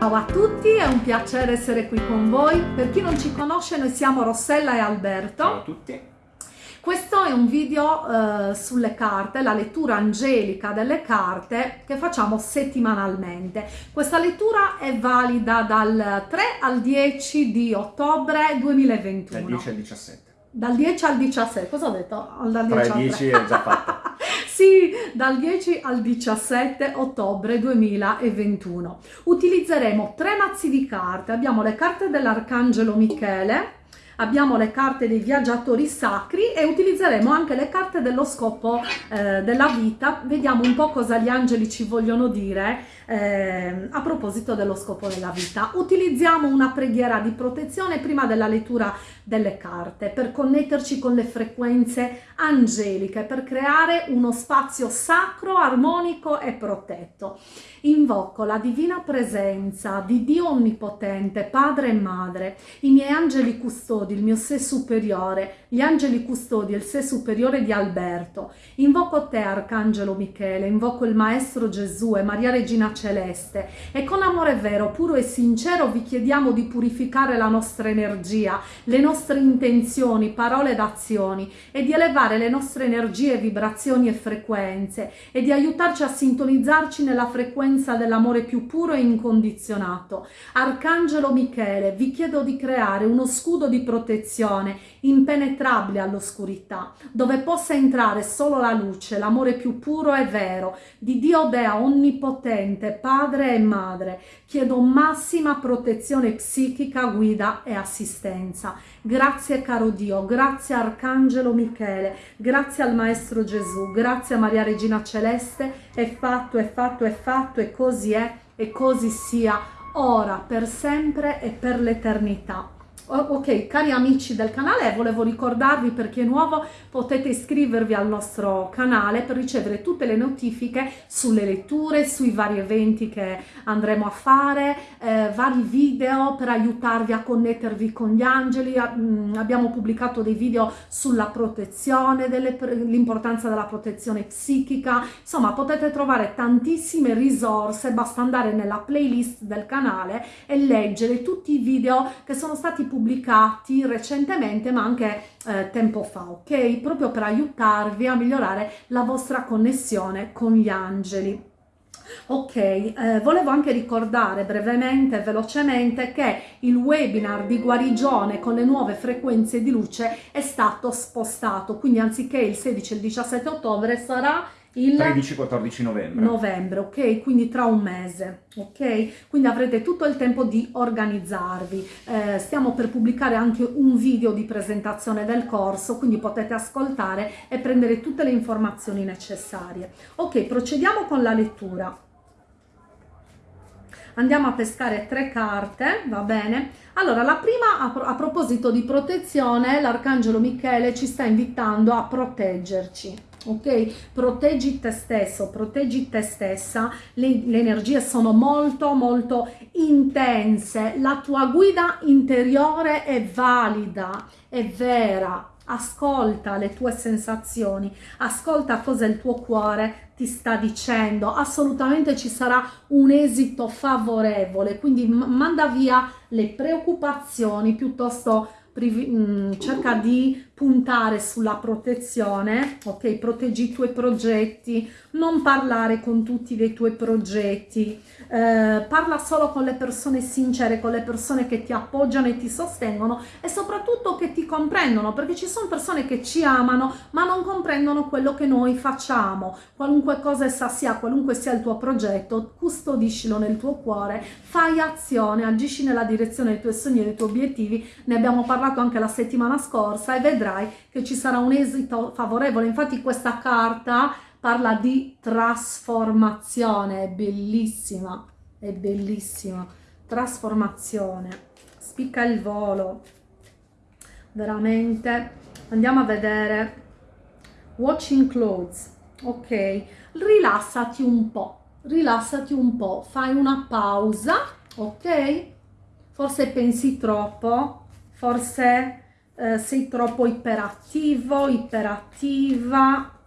Ciao a tutti, è un piacere essere qui con voi. Per chi non ci conosce, noi siamo Rossella e Alberto. Ciao a tutti. Questo è un video eh, sulle carte, la lettura angelica delle carte che facciamo settimanalmente. Questa lettura è valida dal 3 al 10 di ottobre 2021. Dal 10 al 17. Dal 10 al 17, cosa ho detto? Dal 10 3 al 10 è già fatta. sì, dal 10 al 17 ottobre 2021. Utilizzeremo tre mazzi di carte. Abbiamo le carte dell'Arcangelo Michele, abbiamo le carte dei viaggiatori sacri e utilizzeremo anche le carte dello scopo eh, della vita. Vediamo un po' cosa gli angeli ci vogliono dire eh, a proposito dello scopo della vita. Utilizziamo una preghiera di protezione prima della lettura delle carte per connetterci con le frequenze angeliche, per creare uno spazio sacro, armonico e protetto. Invoco la divina presenza di Dio Onnipotente, Padre e Madre, i miei angeli custodi, il mio sé superiore, gli angeli custodi il sé superiore di Alberto. Invoco te, Arcangelo Michele, invoco il Maestro Gesù e Maria Regina Celeste e con amore vero, puro e sincero vi chiediamo di purificare la nostra energia, le nostre intenzioni, parole ed azioni e di elevare le nostre energie, vibrazioni e frequenze e di aiutarci a sintonizzarci nella frequenza dell'amore più puro e incondizionato. Arcangelo Michele, vi chiedo di creare uno scudo di protezione impenetrabile all'oscurità, dove possa entrare solo la luce, l'amore più puro e vero di Dio Dea Onnipotente, Padre e Madre. Chiedo massima protezione psichica, guida e assistenza. Grazie caro Dio, grazie Arcangelo Michele, grazie al Maestro Gesù, grazie a Maria Regina Celeste, è fatto, è fatto, è fatto e così è e così sia, ora, per sempre e per l'eternità. Ok, cari amici del canale, volevo ricordarvi per chi è nuovo potete iscrivervi al nostro canale per ricevere tutte le notifiche sulle letture, sui vari eventi che andremo a fare, eh, vari video per aiutarvi a connettervi con gli angeli. Mm, abbiamo pubblicato dei video sulla protezione, l'importanza della protezione psichica. Insomma, potete trovare tantissime risorse, basta andare nella playlist del canale e leggere tutti i video che sono stati pubblicati pubblicati recentemente ma anche eh, tempo fa, ok? Proprio per aiutarvi a migliorare la vostra connessione con gli angeli. Ok, eh, volevo anche ricordare brevemente e velocemente che il webinar di guarigione con le nuove frequenze di luce è stato spostato, quindi anziché il 16 e il 17 ottobre sarà il 13-14 novembre. Novembre, ok? Quindi tra un mese, ok? Quindi avrete tutto il tempo di organizzarvi. Eh, stiamo per pubblicare anche un video di presentazione del corso, quindi potete ascoltare e prendere tutte le informazioni necessarie. Ok, procediamo con la lettura. Andiamo a pescare tre carte, va bene? Allora, la prima, a, a proposito di protezione, l'Arcangelo Michele ci sta invitando a proteggerci ok? Proteggi te stesso proteggi te stessa. Le, le, energie sono molto molto intense. La tua guida interiore è valida è vera. Ascolta le tue sensazioni. Ascolta cosa il tuo cuore ti sta dicendo. Assolutamente ci sarà un esito favorevole. Quindi manda via le preoccupazioni piuttosto mm, cerca di puntare sulla protezione, ok? Proteggi i tuoi progetti, non parlare con tutti dei tuoi progetti, eh, parla solo con le persone sincere, con le persone che ti appoggiano e ti sostengono e soprattutto che ti comprendono, perché ci sono persone che ci amano ma non comprendono quello che noi facciamo, qualunque cosa essa sia, qualunque sia il tuo progetto, custodiscilo nel tuo cuore, fai azione, agisci nella direzione dei tuoi sogni e dei tuoi obiettivi, ne abbiamo parlato anche la settimana scorsa e vedrai che ci sarà un esito favorevole. Infatti questa carta parla di trasformazione, bellissima, è bellissima. Trasformazione, spicca il volo, veramente. Andiamo a vedere. Watching Clothes, ok? Rilassati un po', rilassati un po', fai una pausa, ok? Forse pensi troppo, forse eh, sei troppo iperattivo, iperattiva,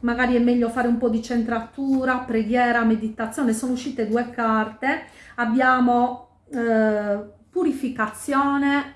magari è meglio fare un po' di centratura, preghiera, meditazione, sono uscite due carte, abbiamo eh, purificazione,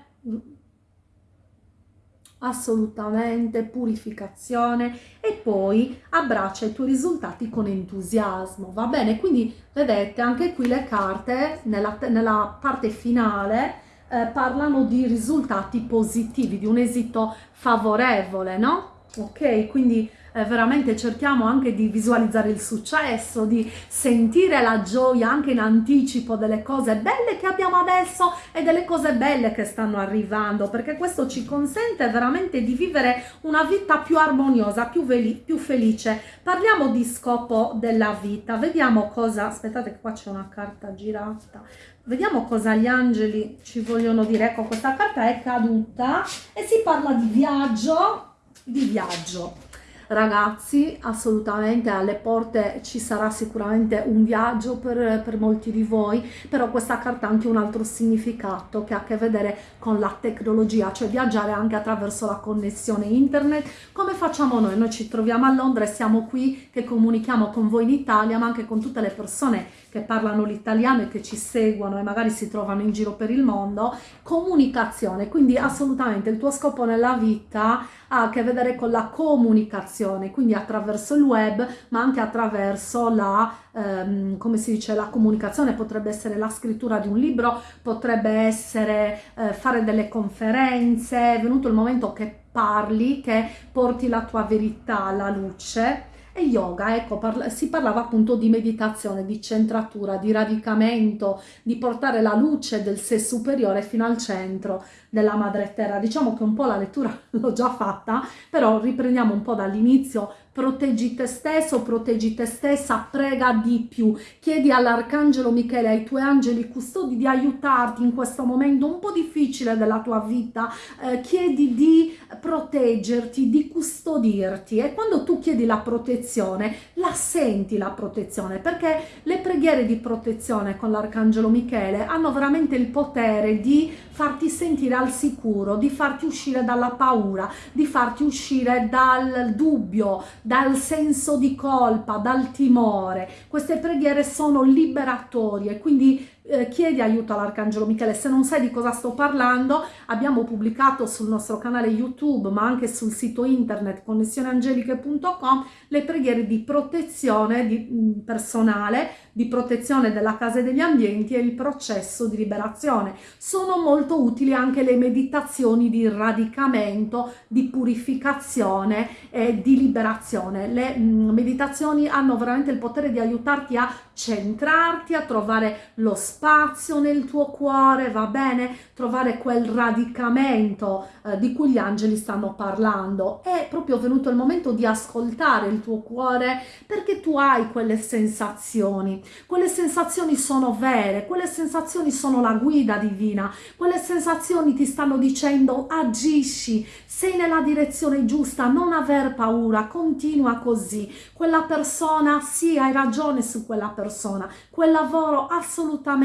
assolutamente purificazione. E poi abbraccia i tuoi risultati con entusiasmo. Va bene? Quindi vedete anche qui le carte nella, nella parte finale eh, parlano di risultati positivi di un esito favorevole no? Ok? Quindi eh, veramente cerchiamo anche di visualizzare il successo, di sentire la gioia anche in anticipo delle cose belle che abbiamo adesso e delle cose belle che stanno arrivando, perché questo ci consente veramente di vivere una vita più armoniosa, più, più felice. Parliamo di scopo della vita, vediamo cosa, aspettate che qua c'è una carta girata, vediamo cosa gli angeli ci vogliono dire. Ecco, questa carta è caduta e si parla di viaggio, di viaggio ragazzi assolutamente alle porte ci sarà sicuramente un viaggio per, per, molti di voi però questa carta ha anche un altro significato che ha a che vedere con la tecnologia cioè viaggiare anche attraverso la connessione internet. Come facciamo noi? Noi ci troviamo a Londra e siamo qui che comunichiamo con voi in Italia ma anche con tutte le persone che parlano l'italiano e che ci seguono e magari si trovano in giro per il mondo, comunicazione, quindi assolutamente il tuo scopo nella vita ha a che vedere con la comunicazione, quindi attraverso il web, ma anche attraverso la, ehm, come si dice, la comunicazione, potrebbe essere la scrittura di un libro, potrebbe essere eh, fare delle conferenze, è venuto il momento che parli, che porti la tua verità alla luce e yoga, ecco, parla, si parlava appunto di meditazione, di centratura, di radicamento, di portare la luce del sé superiore fino al centro della madre terra. Diciamo che un po' la lettura l'ho già fatta, però riprendiamo un po' dall'inizio proteggi te stesso, proteggi te stessa, prega di più, chiedi all'Arcangelo Michele, ai tuoi angeli custodi di aiutarti in questo momento un po' difficile della tua vita, eh, chiedi di proteggerti, di custodirti. E quando tu chiedi la protezione, la senti la protezione, perché le preghiere di protezione con l'Arcangelo Michele hanno veramente il potere di farti sentire al sicuro, di farti uscire dalla paura, di farti uscire dal dubbio, dal senso di colpa, dal timore. Queste preghiere sono liberatorie, quindi eh, chiedi aiuto all'Arcangelo Michele. Se non sai di cosa sto parlando, abbiamo pubblicato sul nostro canale YouTube, ma anche sul sito internet connessioneangeliche.com le preghiere di protezione di, mm, personale, di protezione della casa e degli ambienti e il processo di liberazione. Sono molto utili anche le meditazioni di radicamento, di purificazione e di liberazione. Le mh, mm, meditazioni hanno veramente il potere di aiutarti a centrarti, a trovare lo spazio nel tuo cuore, va bene? Trovare quel radicamento eh, di cui gli angeli stanno parlando. È proprio venuto il momento di ascoltare il tuo cuore perché tu hai quelle sensazioni. Quelle sensazioni sono vere, quelle sensazioni sono la guida divina, quelle sensazioni ti stanno dicendo agisci, sei nella direzione giusta, non aver paura, continua così. Quella persona, sì, hai ragione su quella persona, quel lavoro assolutamente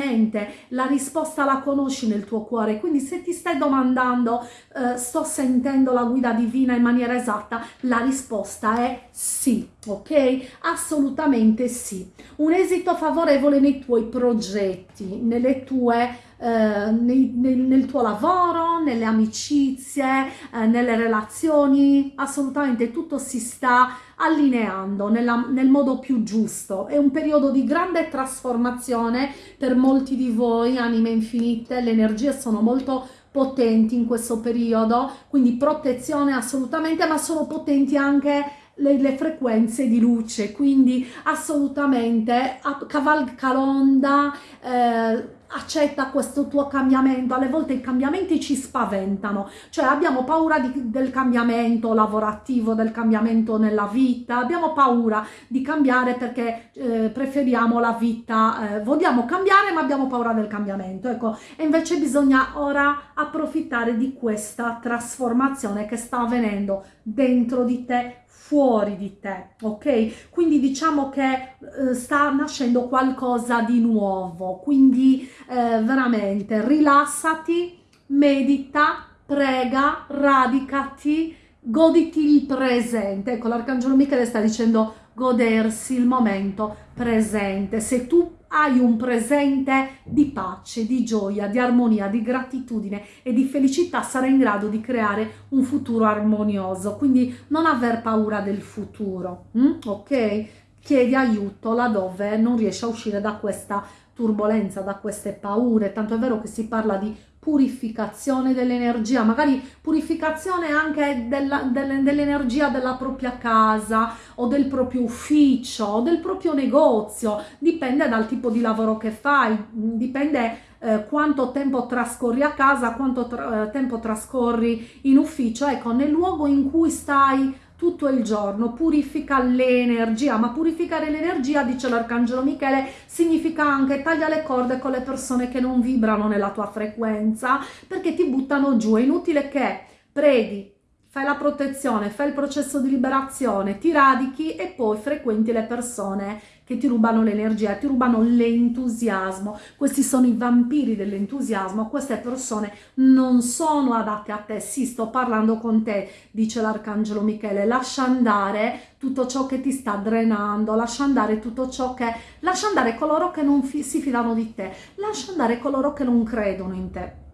la risposta la conosci nel tuo cuore, quindi se ti stai domandando eh, sto sentendo la guida divina in maniera esatta, la risposta è sì, ok? Assolutamente sì. Un esito favorevole nei tuoi progetti, nelle tue eh, nel, nel, tuo lavoro, nelle amicizie, eh, nelle relazioni, assolutamente tutto si sta allineando nella, nel modo più giusto. È un periodo di grande trasformazione per molti di voi, anime infinite, le energie sono molto potenti in questo periodo, quindi protezione assolutamente, ma sono potenti anche le, le, frequenze di luce, quindi assolutamente cavalca l'onda, eh, accetta questo tuo cambiamento, alle volte i cambiamenti ci spaventano, cioè abbiamo paura di, del cambiamento lavorativo, del cambiamento nella vita, abbiamo paura di cambiare perché eh, preferiamo la vita, eh, vogliamo cambiare ma abbiamo paura del cambiamento, ecco, e invece bisogna ora approfittare di questa trasformazione che sta avvenendo dentro di te, fuori di te, ok? Quindi diciamo che eh, sta nascendo qualcosa di nuovo, quindi eh, veramente rilassati, medita, prega, radicati, goditi il presente. Ecco, l'Arcangelo Michele sta dicendo godersi il momento presente. Se tu hai un presente di pace, di gioia, di armonia, di gratitudine e di felicità, sarai in grado di creare un futuro armonioso. Quindi non aver paura del futuro, mm? ok? Chiedi aiuto laddove non riesci a uscire da questa turbolenza, da queste paure. Tanto è vero che si parla di purificazione dell'energia, magari purificazione anche dell'energia della propria casa o del proprio ufficio o del proprio negozio, dipende dal tipo di lavoro che fai, dipende eh, quanto tempo trascorri a casa, quanto tra, eh, tempo trascorri in ufficio, ecco, nel luogo in cui stai tutto il giorno, purifica l'energia, ma purificare l'energia, dice l'Arcangelo Michele, significa anche taglia le corde con le persone che non vibrano nella tua frequenza, perché ti buttano giù, è inutile che preghi, fai la protezione, fai il processo di liberazione, ti radichi e poi frequenti le persone che ti rubano l'energia, ti rubano l'entusiasmo. Questi sono i vampiri dell'entusiasmo, queste persone non sono adatte a te. Sì, sto parlando con te, dice l'arcangelo Michele, lascia andare tutto ciò che ti sta drenando, lascia andare tutto ciò che... lascia andare coloro che non fi si fidano di te, lascia andare coloro che non credono in te.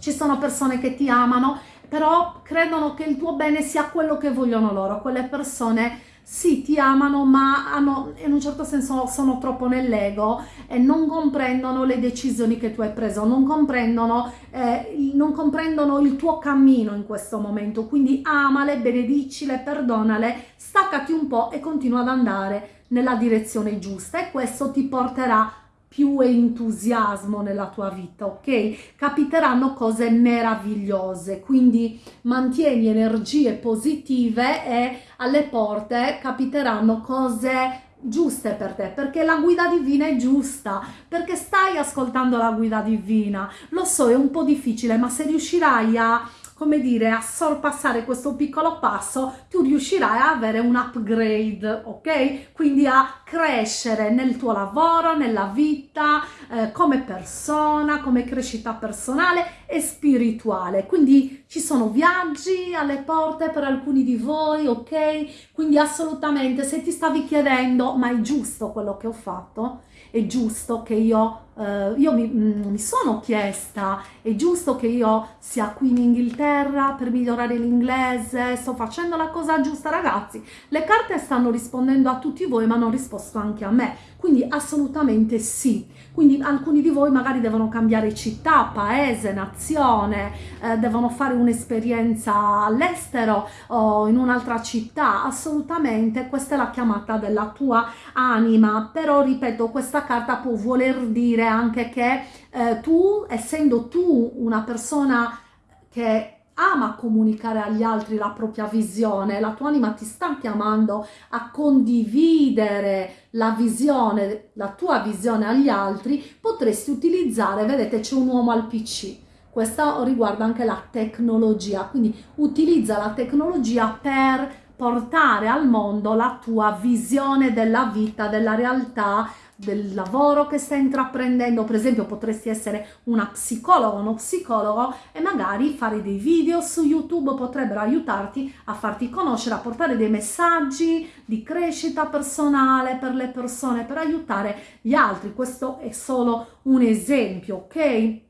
Ci sono persone che ti amano però credono che il tuo bene sia quello che vogliono loro, quelle persone sì, ti amano, ma hanno, in un certo senso sono troppo nell'ego e non comprendono le decisioni che tu hai preso, non comprendono, eh, non comprendono il tuo cammino in questo momento. Quindi amale, benedicile, perdonale, staccati un po' e continua ad andare nella direzione giusta e questo ti porterà più entusiasmo nella tua vita, ok? Capiteranno cose meravigliose, quindi mantieni energie positive e alle porte capiteranno cose giuste per te, perché la guida divina è giusta, perché stai ascoltando la guida divina. Lo so, è un po' difficile, ma se riuscirai a come dire, a sorpassare questo piccolo passo, tu riuscirai a avere un upgrade, ok? Quindi a crescere nel tuo lavoro, nella vita, eh, come persona, come crescita personale e spirituale. Quindi ci sono viaggi alle porte per alcuni di voi, ok? Quindi assolutamente se ti stavi chiedendo, ma è giusto quello che ho fatto? È giusto che io Uh, io mi, mm, mi, sono chiesta, è giusto che io sia qui in Inghilterra per migliorare l'inglese, sto facendo la cosa giusta ragazzi, le carte stanno rispondendo a tutti voi ma hanno risposto anche a me, quindi assolutamente sì, quindi alcuni di voi magari devono cambiare città, paese, nazione, eh, devono fare un'esperienza all'estero o in un'altra città, assolutamente questa è la chiamata della tua anima, però ripeto questa carta può voler dire anche che eh, tu, essendo tu una persona che ama comunicare agli altri la propria visione, la tua anima ti sta chiamando a condividere la visione, la tua visione agli altri, potresti utilizzare, vedete c'è un uomo al PC, questo riguarda anche la tecnologia, quindi utilizza la tecnologia per portare al mondo la tua visione della vita, della realtà, del lavoro che stai intraprendendo, per esempio potresti essere una psicologa, uno psicologo e magari fare dei video su YouTube potrebbero aiutarti a farti conoscere, a portare dei messaggi di crescita personale per le persone, per aiutare gli altri. Questo è solo un esempio, ok?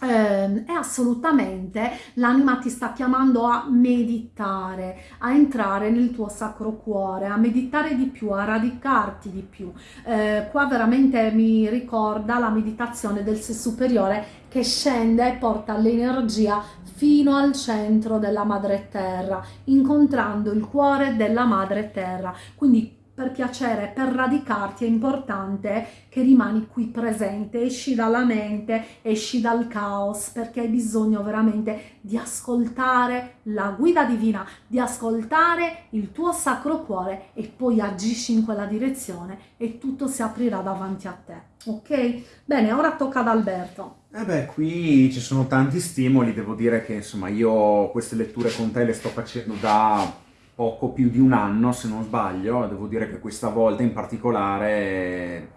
Eh, è assolutamente l'anima ti sta chiamando a meditare, a entrare nel tuo sacro cuore, a meditare di più, a radicarti di più. Eh, qua veramente mi ricorda la meditazione del sé superiore che scende e porta l'energia fino al centro della madre terra, incontrando il cuore della madre terra. Quindi per piacere, per radicarti è importante che rimani qui presente, esci dalla mente, esci dal caos, perché hai bisogno veramente di ascoltare la guida divina, di ascoltare il tuo sacro cuore e poi agisci in quella direzione e tutto si aprirà davanti a te, ok? Bene, ora tocca ad Alberto. Eh beh, qui ci sono tanti stimoli, devo dire che insomma io queste letture con te le sto facendo da poco più di un anno, se non sbaglio, devo dire che questa volta in particolare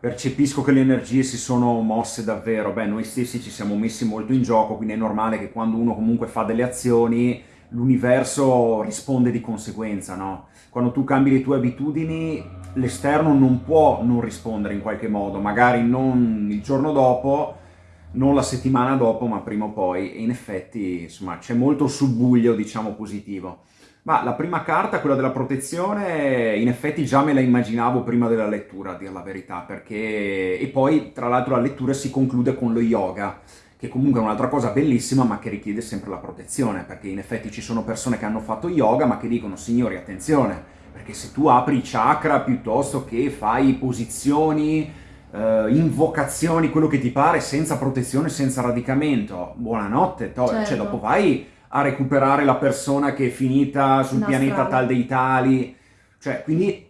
percepisco che le energie si sono mosse davvero, beh noi stessi ci siamo messi molto in gioco, quindi è normale che quando uno comunque fa delle azioni l'universo risponde di conseguenza, no? Quando tu cambi le tue abitudini, l'esterno non può non rispondere in qualche modo, magari non il giorno dopo, non la settimana dopo, ma prima o poi, e in effetti, insomma, c'è molto subbuglio, diciamo, positivo. Ma la prima carta, quella della protezione, in effetti già me la immaginavo prima della lettura, a dir la verità, perché... E poi, tra l'altro, la lettura si conclude con lo yoga, che comunque è un'altra cosa bellissima, ma che richiede sempre la protezione, perché in effetti ci sono persone che hanno fatto yoga, ma che dicono, signori, attenzione, perché se tu apri i chakra piuttosto che fai posizioni, eh, invocazioni, quello che ti pare, senza protezione, senza radicamento, buonanotte, to- Certo. cioè dopo vai a recuperare la persona che è finita sul pianeta tal dei tali. Cioè, quindi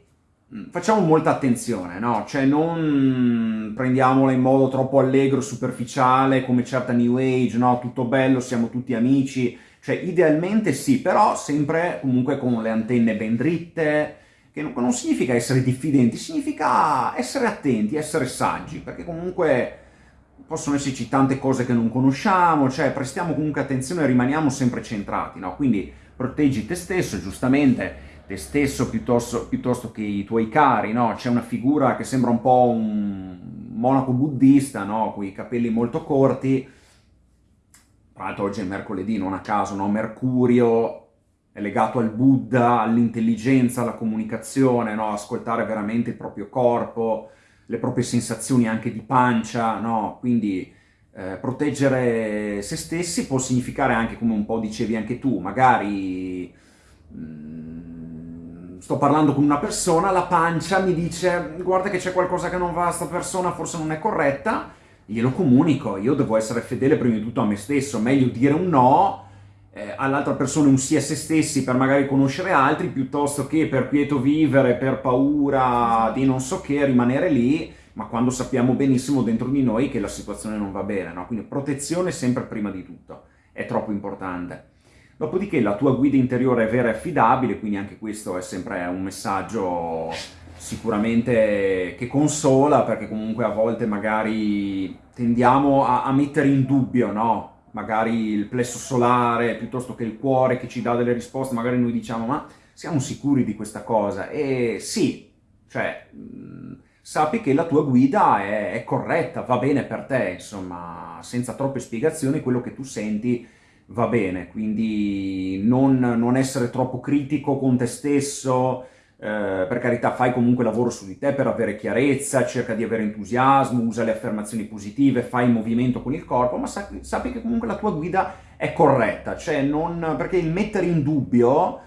mh, facciamo molta attenzione, no? Cioè, non prendiamola in modo troppo allegro, superficiale, come certa New Age, no? Tutto bello, siamo tutti amici. Cioè, idealmente sì, però sempre comunque con le antenne ben dritte, che non, non significa essere diffidenti, significa essere attenti, essere saggi, perché comunque possono esserci tante cose che non conosciamo, cioè prestiamo comunque attenzione e rimaniamo sempre centrati, no? Quindi proteggi te stesso, giustamente, te stesso piuttosto, piuttosto che i tuoi cari, no? C'è una figura che sembra un po' un monaco buddista, no? Con i capelli molto corti, tra l'altro oggi è mercoledì, non a caso, no? Mercurio è legato al Buddha, all'intelligenza, alla comunicazione, no? Ascoltare veramente il proprio corpo, le proprie sensazioni anche di pancia, no? Quindi eh, proteggere se stessi può significare anche, come un po' dicevi anche tu, magari mm, sto parlando con una persona, la pancia mi dice guarda che c'è qualcosa che non va, sta persona forse non è corretta, glielo comunico, io devo essere fedele prima di tutto a me stesso, meglio dire un no eh, all'altra persona un sì a se stessi per magari conoscere altri, piuttosto che per quieto vivere, per paura di non so che, rimanere lì, ma quando sappiamo benissimo dentro di noi che la situazione non va bene, no? Quindi protezione sempre prima di tutto, è troppo importante. Dopodiché la tua guida interiore è vera e affidabile, quindi anche questo è sempre un messaggio sicuramente che consola, perché comunque a volte magari tendiamo a, a mettere in dubbio, no? Magari il plesso solare piuttosto che il cuore che ci dà delle risposte, magari noi diciamo ma siamo sicuri di questa cosa? E sì, cioè mh, sappi che la tua guida è, è corretta, va bene per te, insomma, senza troppe spiegazioni quello che tu senti va bene, quindi non, non essere troppo critico con te stesso, eh, per carità fai comunque lavoro su di te per avere chiarezza, cerca di avere entusiasmo, usa le affermazioni positive, fai movimento con il corpo, ma sappi, sappi che comunque la tua guida è corretta, cioè non, perché il mettere in dubbio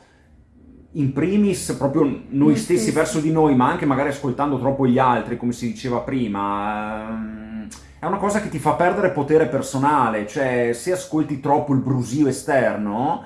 in primis proprio noi Noi stessi stessi. verso di noi, ma anche magari ascoltando troppo gli altri, come si diceva prima, ehm, è una cosa che ti fa perdere potere personale, cioè se ascolti troppo il brusio esterno,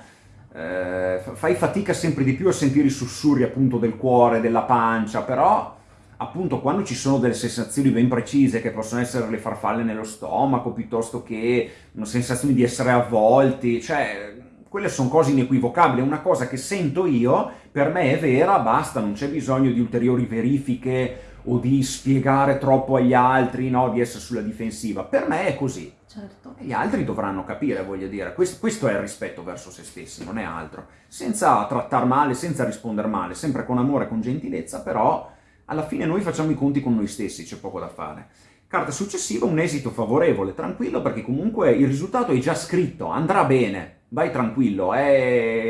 eh, fa- fai fatica sempre di più a sentire i sussurri appunto del cuore, della pancia, però appunto quando ci sono delle sensazioni ben precise che possono essere le farfalle nello stomaco piuttosto che una sensazione di essere avvolti, cioè quelle sono cose inequivocabili, una cosa che sento io, per me è vera, basta, non c'è bisogno di ulteriori verifiche o di spiegare troppo agli altri, no, di essere sulla difensiva. Per me è così. Certo. E gli altri dovranno capire, voglio dire. Questo, questo è il rispetto verso se stessi, non è altro. Senza trattare male, senza rispondere male, sempre con amore, con gentilezza, però alla fine noi facciamo i conti con noi stessi, c'è poco da fare. Carta successiva, un esito favorevole, tranquillo, perché comunque il risultato è già scritto, andrà bene, vai tranquillo, è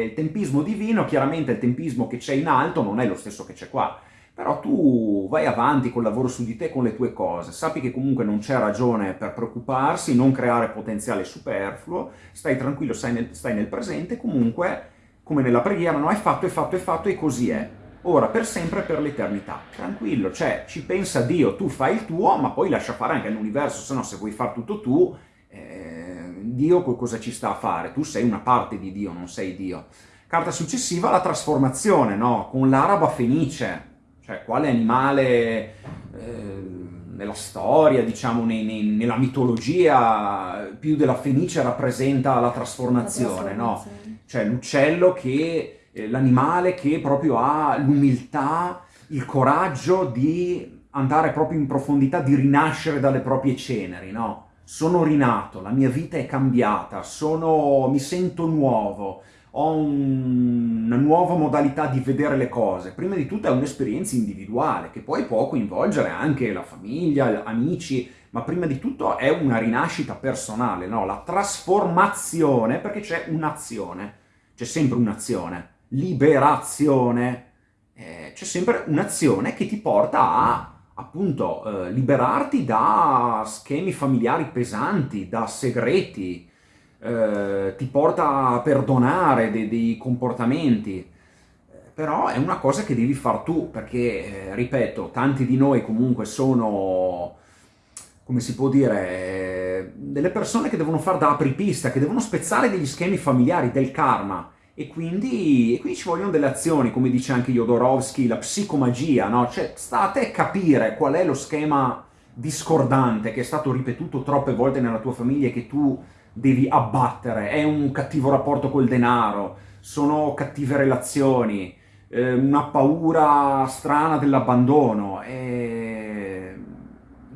il tempismo divino, chiaramente il tempismo che c'è in alto non è lo stesso che c'è qua, però tu vai avanti col lavoro su di te, con le tue cose, sappi che comunque non c'è ragione per preoccuparsi, non creare potenziale superfluo, stai tranquillo, stai nel, stai nel presente, comunque, come nella preghiera, no, è fatto, è fatto, è fatto e così è. Ora, per sempre e per l'eternità. Tranquillo, cioè, ci pensa Dio, tu fai il tuo, ma poi lascia fare anche all'universo, se no se vuoi far tutto tu, eh, Dio co- cosa ci sta a fare? Tu sei una parte di Dio, non sei Dio. Carta successiva, la trasformazione, no? Con l'araba fenice, cioè quale animale eh, nella storia, diciamo, nei- nei- nella mitologia, più della fenice rappresenta la trasformazione, no? trasformazione. Cioè l'uccello che, eh, l'animale che proprio ha l'umiltà, il coraggio di andare proprio in profondità, di rinascere dalle proprie ceneri, no? Sono rinato, la mia vita è cambiata, sono, mi sento nuovo, ho un, una nuova modalità di vedere le cose. Prima di tutto è un'esperienza individuale, che poi può coinvolgere anche la famiglia, amici, ma prima di tutto è una rinascita personale, no? La trasformazione, perché c'è un'azione, c'è sempre un'azione, liberazione, eh, c'è sempre un'azione che ti porta a appunto eh, liberarti da schemi familiari pesanti, da segreti, eh, ti porta a perdonare dei, dei, comportamenti, però è una cosa che devi far tu, perché, eh, ripeto, tanti di noi comunque sono, come si può dire, eh, delle persone che devono fare da apripista, che devono spezzare degli schemi familiari, del karma, e quindi, e quindi, ci vogliono delle azioni, come dice anche Jodorowsky, la psicomagia, no? Cioè, sta a te capire qual è lo schema discordante che è stato ripetuto troppe volte nella tua famiglia e che tu devi abbattere. È un cattivo rapporto col denaro, sono cattive relazioni, eh, una paura strana dell'abbandono. E...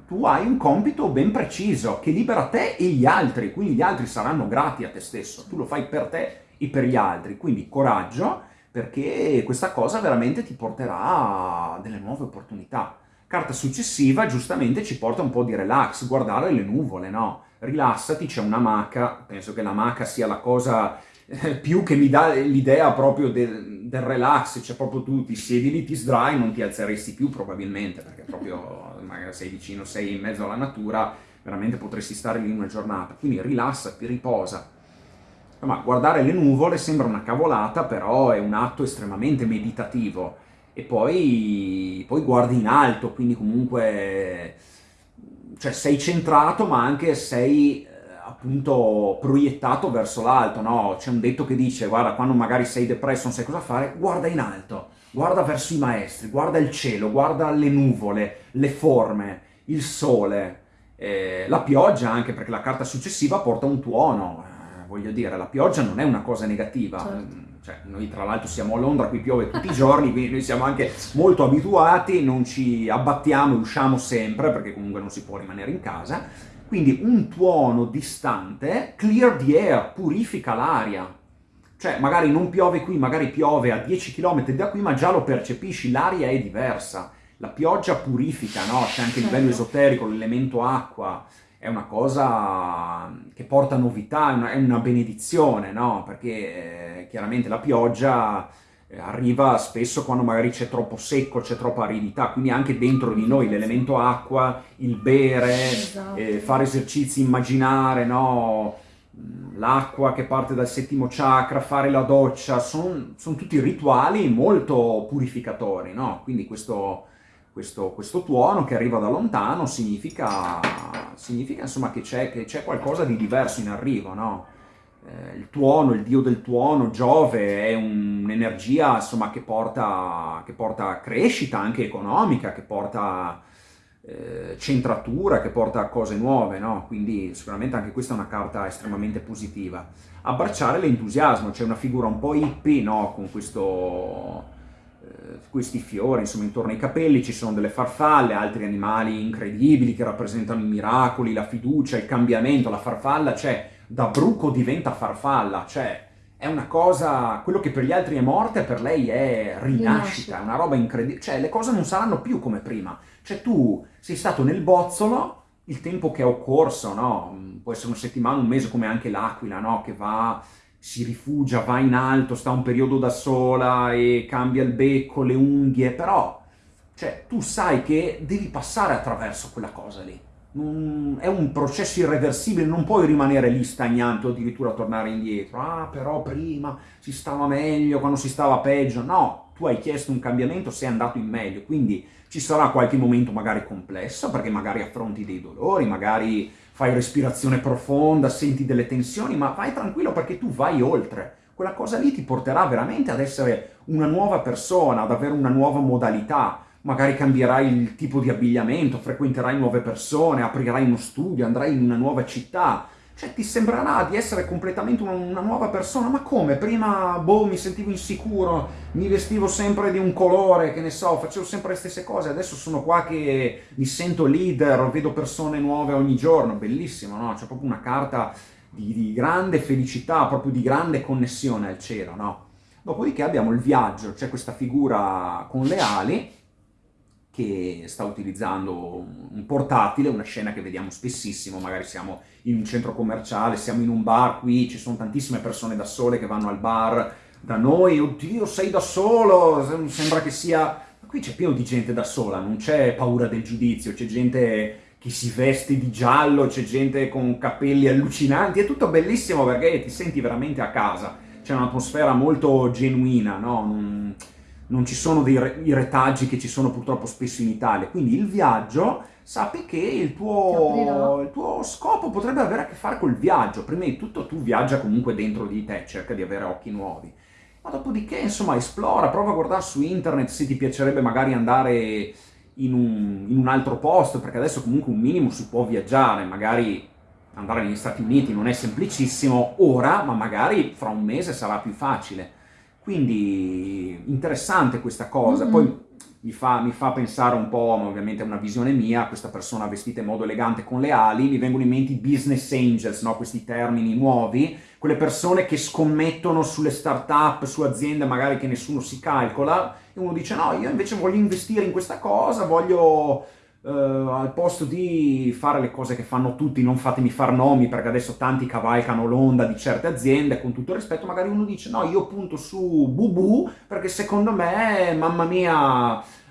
Tu hai un compito ben preciso che libera te e gli altri, quindi gli altri saranno grati a te stesso. Tu lo fai per te e per gli altri. Quindi coraggio, perché questa cosa veramente ti porterà delle nuove opportunità. Carta successiva, giustamente, ci porta un po' di relax, guardare le nuvole, no? Rilassati, c'è una maca, penso che la maca sia la cosa eh, più che mi dà l'idea proprio del, del relax, cioè proprio tu ti siedi lì, ti sdrai, non ti alzeresti più probabilmente, perché proprio magari sei vicino, sei in mezzo alla natura, veramente potresti stare lì una giornata. Quindi rilassati, riposa ma guardare le nuvole sembra una cavolata, però è un atto estremamente meditativo. E poi, poi guardi in alto, quindi comunque cioè sei centrato, ma anche sei eh, appunto proiettato verso l'alto, no? C'è un detto che dice, guarda, quando magari sei depresso, non sai cosa fare, guarda in alto, guarda verso i maestri, guarda il cielo, guarda le nuvole, le forme, il sole, eh, la pioggia anche, perché la carta successiva porta un tuono, voglio dire, la pioggia non è una cosa negativa. Certo. Cioè, noi tra l'altro siamo a Londra, qui piove tutti i giorni, quindi noi siamo anche molto abituati, non ci abbattiamo, usciamo sempre, perché comunque non si può rimanere in casa. Quindi un tuono distante, clear the air, purifica l'aria. Cioè, magari non piove qui, magari piove a 10 km da qui, ma già lo percepisci, l'aria è diversa. La pioggia purifica, no? C'è anche a livello certo. esoterico l'elemento acqua, è una cosa che porta novità, è una, è una benedizione, no? Perché eh, chiaramente la pioggia eh, arriva spesso quando magari c'è troppo secco, c'è troppa aridità, quindi anche dentro di noi l'elemento acqua, il bere, esatto. eh, fare esercizi, immaginare, no? l'acqua che parte dal settimo chakra, fare la doccia, sono son tutti rituali molto purificatori, no? Quindi questo, questo, questo tuono che arriva da lontano significa, significa insomma, che c'è qualcosa di diverso in arrivo, no? eh, il tuono, il dio del tuono, Giove, è un'energia insomma, che, porta, che porta crescita anche economica, che porta eh, centratura, che porta cose nuove, no? quindi sicuramente anche questa è una carta estremamente positiva. Abbracciare l'entusiasmo, c'è una figura un po' hippie no? con questo questi fiori, insomma, intorno ai capelli ci sono delle farfalle, altri animali incredibili che rappresentano i miracoli, la fiducia, il cambiamento, la farfalla, cioè, da bruco diventa farfalla, cioè, è una cosa, quello che per gli altri è morte, per lei è rinascita, è una roba incredibile, cioè, le cose non saranno più come prima, cioè, tu sei stato nel bozzolo, il tempo che è occorso, no? Può essere una settimana, un mese, come anche l'aquila, no? Che va si rifugia, va in alto, sta un periodo da sola e cambia il becco, le unghie, però cioè, tu sai che devi passare attraverso quella cosa lì. Mm, è un processo irreversibile, non puoi rimanere lì stagnante o addirittura tornare indietro. Ah, però prima si stava meglio, quando si stava peggio. No, tu hai chiesto un cambiamento, sei andato in meglio, quindi ci sarà qualche momento magari complesso, perché magari affronti dei dolori, magari fai respirazione profonda, senti delle tensioni, ma vai tranquillo perché tu vai oltre. Quella cosa lì ti porterà veramente ad essere una nuova persona, ad avere una nuova modalità. Magari cambierai il tipo di abbigliamento, frequenterai nuove persone, aprirai uno studio, andrai in una nuova città, cioè ti sembrerà di essere completamente una, nuova persona, ma come? Prima, boh, mi sentivo insicuro, mi vestivo sempre di un colore, che ne so, facevo sempre le stesse cose, adesso sono qua che mi sento leader, vedo persone nuove ogni giorno, bellissimo, no? C'è proprio una carta di, di grande felicità, proprio di grande connessione al cielo, no? Dopodiché abbiamo il viaggio, c'è questa figura con le ali che sta utilizzando un portatile, una scena che vediamo spessissimo, magari siamo in un centro commerciale, siamo in un bar, qui ci sono tantissime persone da sole che vanno al bar da noi, oddio sei da solo, sembra che sia... Qui c'è pieno di gente da sola, non c'è paura del giudizio, c'è gente che si veste di giallo, c'è gente con capelli allucinanti, è tutto bellissimo perché ti senti veramente a casa, c'è un'atmosfera molto genuina, no? Non, non ci sono dei re, i retaggi che ci sono purtroppo spesso in Italia, quindi il viaggio sappi che il tuo, il tuo, scopo potrebbe avere a che fare col viaggio, prima di tutto tu viaggia comunque dentro di te, cerca di avere occhi nuovi, ma dopodiché insomma esplora, prova a guardare su internet se ti piacerebbe magari andare in un, in un altro posto, perché adesso comunque un minimo si può viaggiare, magari andare negli Stati Uniti non è semplicissimo ora, ma magari fra un mese sarà più facile. Quindi interessante questa cosa. Mm-hmm. Poi mi fa, mi fa, pensare un po', ma ovviamente è una visione mia, questa persona vestita in modo elegante con le ali, mi vengono in mente i business angels, no? questi termini nuovi, quelle persone che scommettono sulle start-up, su aziende magari che nessuno si calcola, e uno dice no, io invece voglio investire in questa cosa, voglio Uh, al posto di fare le cose che fanno tutti, non fatemi far nomi perché adesso tanti cavalcano l'onda di certe aziende, con tutto il rispetto, magari uno dice no, io punto su Bubu perché secondo me, mamma mia,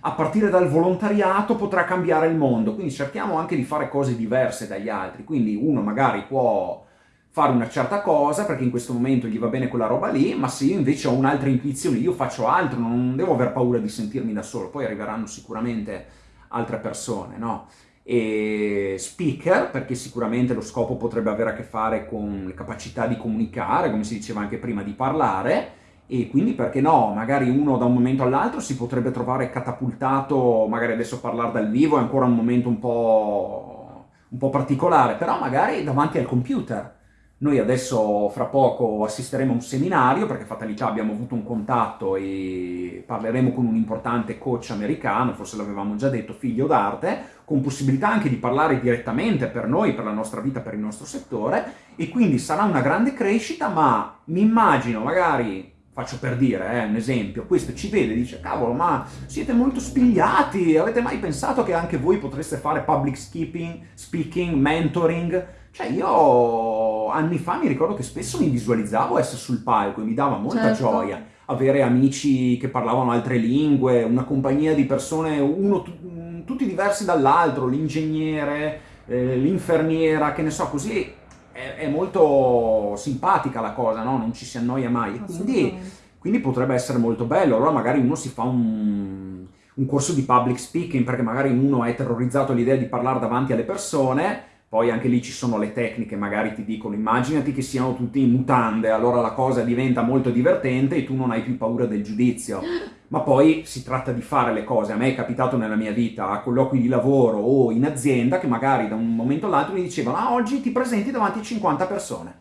a partire dal volontariato potrà cambiare il mondo, quindi cerchiamo anche di fare cose diverse dagli altri, quindi uno magari può fare una certa cosa perché in questo momento gli va bene quella roba lì, ma se io invece ho un'altra intuizione, io faccio altro, non devo aver paura di sentirmi da solo, poi arriveranno sicuramente altre persone, no? E speaker, perché sicuramente lo scopo potrebbe avere a che fare con le capacità di comunicare, come si diceva anche prima, di parlare, e quindi perché no, magari uno da un momento all'altro si potrebbe trovare catapultato, magari adesso parlare dal vivo è ancora un momento un po', un po' particolare, però magari davanti al computer, noi adesso fra poco assisteremo a un seminario perché Fatalità abbiamo avuto un contatto e parleremo con un importante coach americano, forse l'avevamo già detto, figlio d'arte, con possibilità anche di parlare direttamente per noi, per la nostra vita, per il nostro settore e quindi sarà una grande crescita, ma mi immagino magari faccio per dire, eh, un esempio, questo ci vede e dice, cavolo, ma siete molto spigliati, avete mai pensato che anche voi potreste fare public speaking, speaking mentoring? Cioè io anni fa mi ricordo che spesso mi visualizzavo essere sul palco e mi dava molta certo. gioia avere amici che parlavano altre lingue, una compagnia di persone, uno, tutti diversi dall'altro, l'ingegnere, eh, l'infermiera, che ne so, così è, è, molto simpatica la cosa, no? Non ci si annoia mai. Quindi, quindi potrebbe essere molto bello. Allora magari uno si fa un, un corso di public speaking perché magari uno è terrorizzato all'idea di parlare davanti alle persone poi anche lì ci sono le tecniche, magari ti dicono immaginati che siano tutti in mutande, allora la cosa diventa molto divertente e tu non hai più paura del giudizio. Ma poi si tratta di fare le cose. A me è capitato nella mia vita, a colloqui di lavoro o in azienda, che magari da un momento all'altro mi dicevano ah, oggi ti presenti davanti a 50 persone.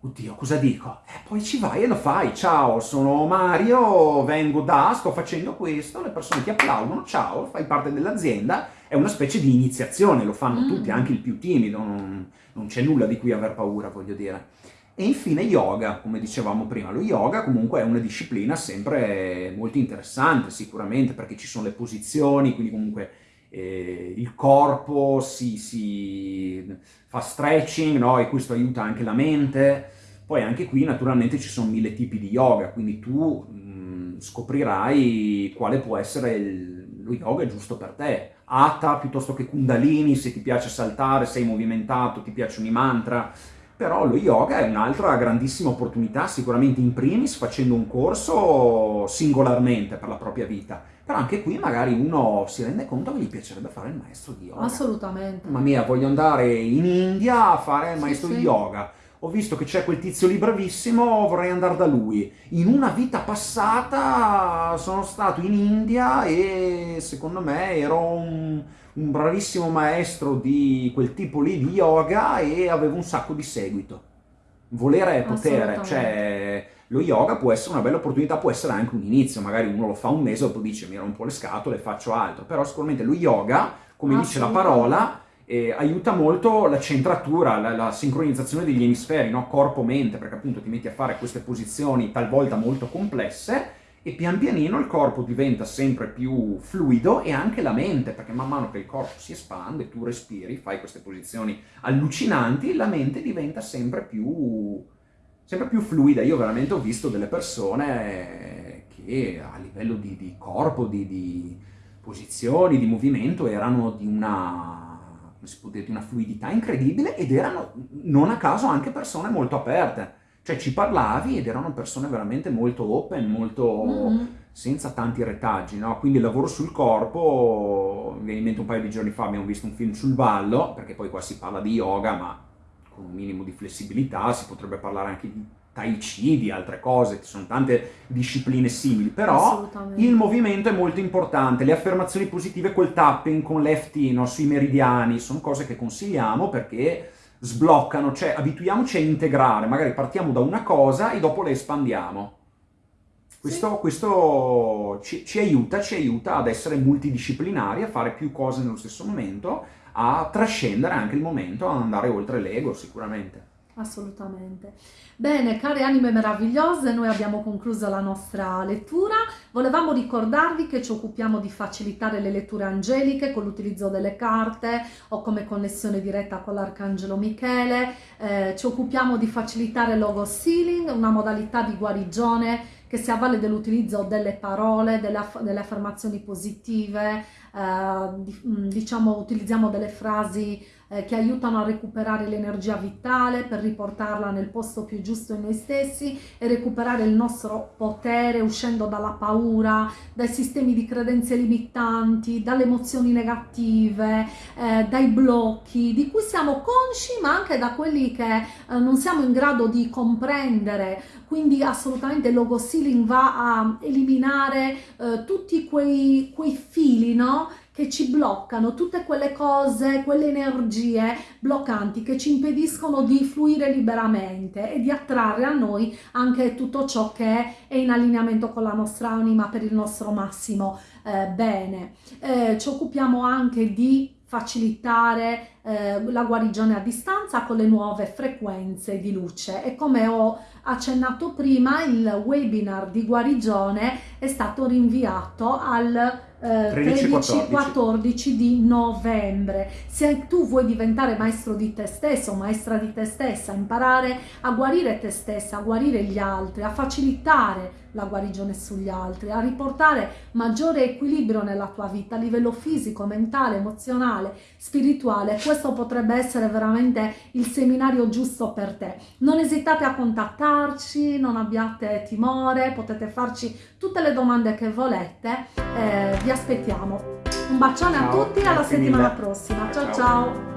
Oddio, cosa dico? E poi ci vai e lo fai. Ciao, sono Mario, vengo da, sto facendo questo, le persone ti applaudono, ciao, fai parte dell'azienda è una specie di iniziazione, lo fanno mm. tutti, anche il più timido, non, non c'è nulla di cui aver paura, voglio dire. E infine yoga, come dicevamo prima, lo yoga comunque è una disciplina sempre molto interessante sicuramente perché ci sono le posizioni, quindi comunque eh, il corpo si, si, fa stretching no? e questo aiuta anche la mente. Poi anche qui naturalmente ci sono mille tipi di yoga, quindi tu mh, mm, scoprirai quale può essere il, lo yoga giusto per te. Hatha piuttosto che Kundalini, se ti piace saltare, sei movimentato, ti piacciono i mantra, però lo yoga è un'altra grandissima opportunità, sicuramente in primis facendo un corso singolarmente per la propria vita, però anche qui magari uno si rende conto che gli piacerebbe fare il maestro di yoga. Assolutamente. Mamma mia, voglio andare in India a fare il maestro sì, di yoga ho visto che c'è quel tizio lì bravissimo, vorrei andare da lui. In una vita passata sono stato in India e secondo me ero un, un bravissimo maestro di quel tipo lì di yoga e avevo un sacco di seguito. Volere è potere, cioè lo yoga può essere una bella opportunità, può essere anche un inizio, magari uno lo fa un mese, dopo dice mi ero un po' le scatole, faccio altro, però sicuramente lo yoga, come dice la parola, e aiuta molto la centratura, la, la sincronizzazione degli emisferi, no? corpo-mente, perché appunto ti metti a fare queste posizioni talvolta molto complesse e pian pianino il corpo diventa sempre più fluido e anche la mente, perché man mano che il corpo si espande, tu respiri, fai queste posizioni allucinanti, la mente diventa sempre più, sempre più fluida. Io veramente ho visto delle persone che a livello di, di corpo, di, di posizioni, di movimento erano di una come si può dire, di una fluidità incredibile ed erano non a caso anche persone molto aperte. Cioè ci parlavi ed erano persone veramente molto open, molto mm-hmm. senza tanti retaggi, no? Quindi il lavoro sul corpo, mi viene in mente un paio di giorni fa abbiamo visto un film sul ballo, perché poi qua si parla di yoga, ma con un minimo di flessibilità si potrebbe parlare anche di Tai Chi, di altre cose, ci sono tante discipline simili, però il movimento è molto importante, le affermazioni positive, quel tapping con l'EFT sui meridiani, sono cose che consigliamo perché sbloccano, cioè abituiamoci a integrare, magari partiamo da una cosa e dopo le espandiamo. Questo, sì. questo ci, ci, aiuta, ci aiuta ad essere multidisciplinari, a fare più cose nello stesso momento, a trascendere anche il momento, ad andare oltre l'ego sicuramente. Assolutamente. Bene, care anime meravigliose, noi abbiamo concluso la nostra lettura. Volevamo ricordarvi che ci occupiamo di facilitare le letture angeliche con l'utilizzo delle carte o come connessione diretta con l'Arcangelo Michele. Eh, ci occupiamo di facilitare logo sealing, una modalità di guarigione che si avvale dell'utilizzo delle parole, delle, aff delle affermazioni positive, eh, diciamo utilizziamo delle frasi eh, che aiutano a recuperare l'energia vitale per riportarla nel posto più giusto in noi stessi e recuperare il nostro potere uscendo dalla paura, dai sistemi di credenze limitanti, dalle emozioni negative, eh, dai blocchi di cui siamo consci ma anche da quelli che eh, non siamo in grado di comprendere. Quindi assolutamente il logo sealing va a eliminare eh, tutti quei, quei fili, no? Che ci bloccano, tutte quelle cose, quelle energie bloccanti che ci impediscono di fluire liberamente e di attrarre a noi anche tutto ciò che è in allineamento con la nostra anima per il nostro massimo eh, bene. Eh, ci occupiamo anche di facilitare eh, la guarigione a distanza con le nuove frequenze di luce e come ho accennato prima il webinar di guarigione è stato rinviato al 13-14 di novembre. Se tu vuoi diventare maestro di te stesso maestra di te stessa, imparare a guarire te stessa, a guarire gli altri, a facilitare la guarigione sugli altri, a riportare maggiore equilibrio nella tua vita a livello fisico, mentale, emozionale, spirituale, questo potrebbe essere veramente il seminario giusto per te. Non esitate a contattarci, non abbiate timore, potete farci tutte le domande che volete, eh, vi aspettiamo. Un bacione ciao, a tutti e alla settimana mille. prossima. ciao. ciao. ciao.